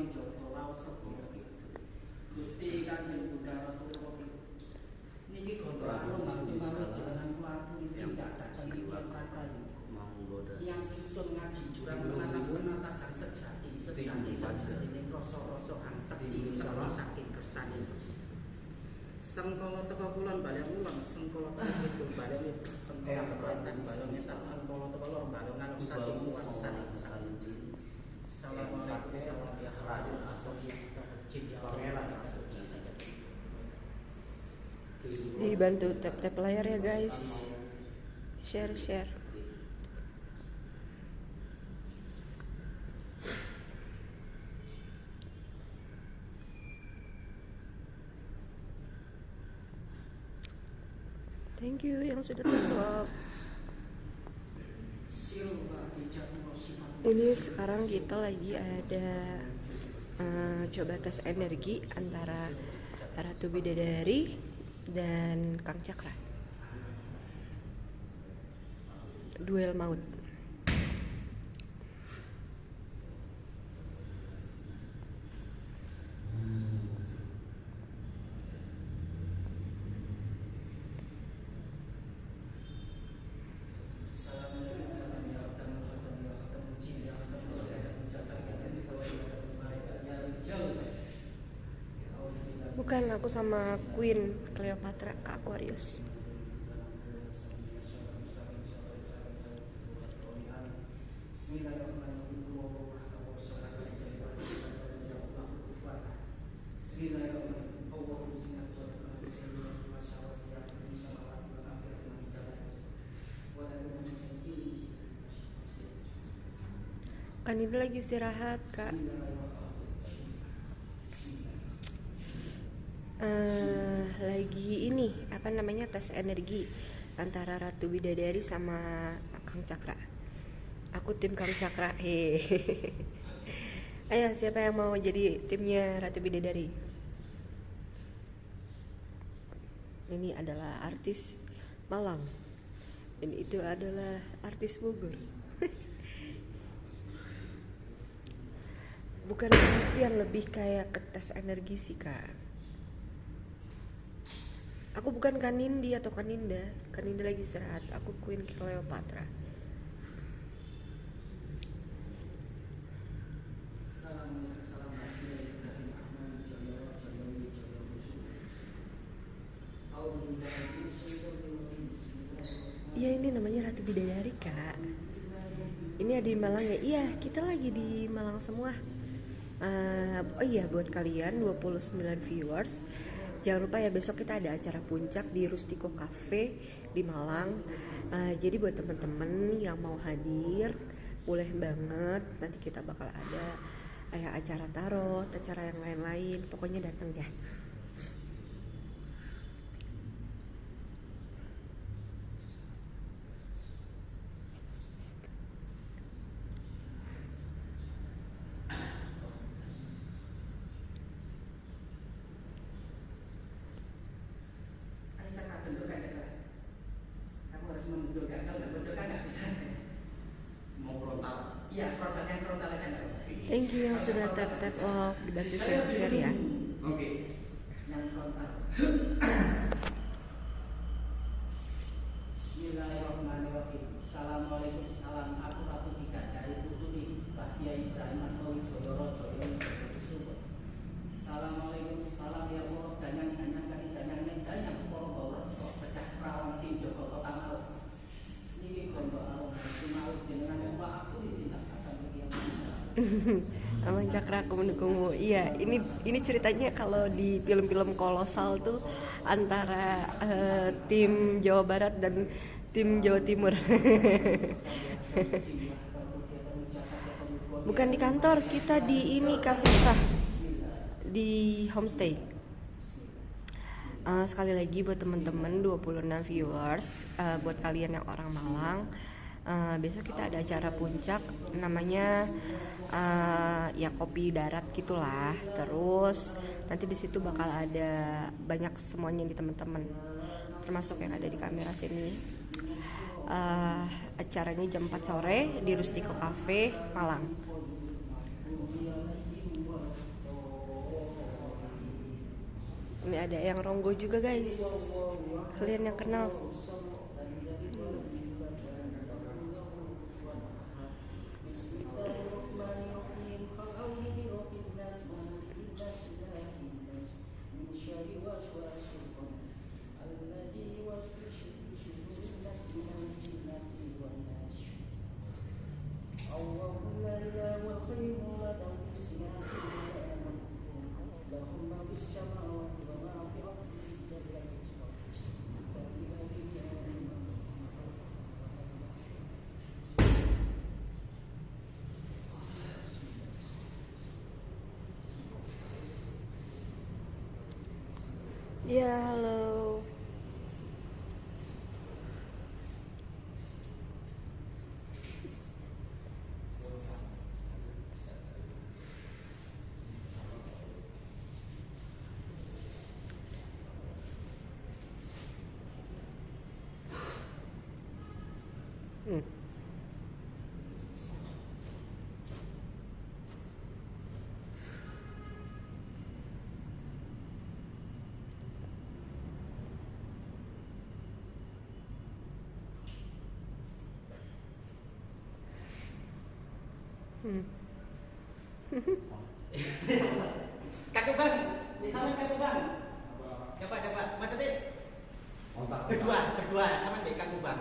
Prabu Joko Raos Gusti Kanjeng Buddha Ratu Niki gondolan lomba cuma jalan keluar politik tidak siliwan yang kisun ngaji jurang melatas penatasan sejati sejati sejati ini rasa-rasa angsek salah saking kersane sengkala teko kulon baleng ulon sengkala teko kidul baleng sengkala teko etan baleng etan sengkala teko lor luas Dibantu tap-tap layar ya guys. Share share. Thank you yang sudah tap. Ini sekarang kita lagi ada eh, coba tes energi antara Ratu Bidadari dan Kang Cakra. Duel maut. Bukan aku sama Queen Cleopatra Aquarius. Kan ini lagi istirahat kak. Eh lagi ini apa namanya tes energi antara Ratu Bidadari sama Kang Cakra. Aku tim Kang Cakra. Hehehe. Ayo siapa yang mau jadi timnya Ratu Bidadari? Ini adalah artis Malang. Dan itu adalah artis Bogor. Bukan yang lebih kayak ke tes energi sih kak. Aku bukan Kanindi atau Kaninda. Kaninda lagi istirahat. Aku Queen Cleopatra. Iya ini namanya Ratu Bidadari kak. Ini ada di Malang ya? Iya kita lagi di Malang semua. Eh, oh iya buat kalian 29 viewers Jangan lupa ya besok kita ada acara puncak di Rustico Cafe di Malang. Eh, jadi buat temen-temen yang mau hadir boleh banget. Nanti kita bakal ada kayak acara tarot, acara yang lain-lain. Pokoknya datang deh. Thank you yang sudah tap tap love dibantu share share ya. oke Yang frontal. Bismillahirrahmanirrahim. Assalamualaikum salam aku Ratu Tika dari Putri Bahtia Ibrahim atau Jodoro Joyo Subur. Assalamualaikum Aman Cakra aku mendukungmu. Iya, ini ini ceritanya kalau di film-film kolosal tuh antara eh, tim Jawa Barat dan tim Jawa Timur. Bukan di kantor, kita di ini kasih di homestay. Eh, sekali lagi buat teman-teman 26 viewers, eh, buat kalian yang orang Malang, eh, besok kita ada acara puncak namanya eh, ya kopi darat gitulah. Terus nanti di situ bakal ada banyak semuanya di teman-teman, termasuk yang ada di kamera sini. Eh, acaranya jam 4 sore di Rustico Cafe Malang. Ini ada yang ronggo juga guys. Kalian yang kenal? Ya halo. Hmm. Hmm. Kakek bang, sama kakek bang. Coba coba, Mas Atin. Berdua, berdua sama kakek bang.